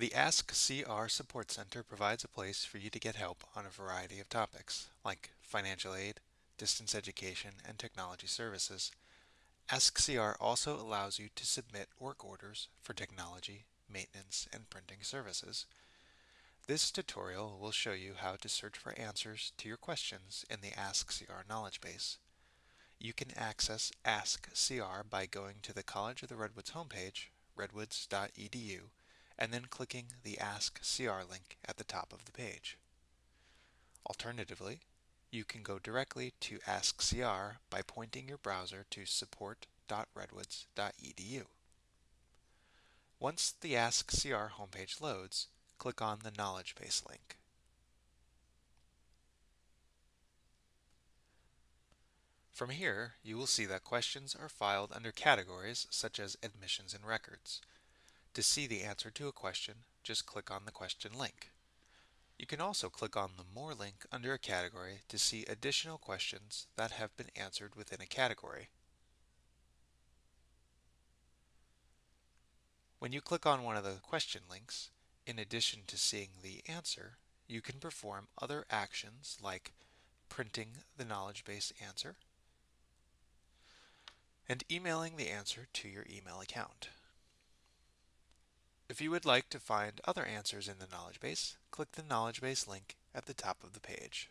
The Ask CR Support Center provides a place for you to get help on a variety of topics, like financial aid, distance education, and technology services. Ask CR also allows you to submit work orders for technology, maintenance, and printing services. This tutorial will show you how to search for answers to your questions in the Ask CR knowledge base. You can access Ask CR by going to the College of the Redwoods homepage, redwoods.edu, and then clicking the Ask CR link at the top of the page. Alternatively, you can go directly to Ask CR by pointing your browser to support.redwoods.edu. Once the Ask CR homepage loads, click on the Knowledge Base link. From here, you will see that questions are filed under categories such as admissions and records. To see the answer to a question, just click on the question link. You can also click on the More link under a category to see additional questions that have been answered within a category. When you click on one of the question links, in addition to seeing the answer, you can perform other actions like printing the knowledge base answer and emailing the answer to your email account. If you would like to find other answers in the knowledge base, click the knowledge base link at the top of the page.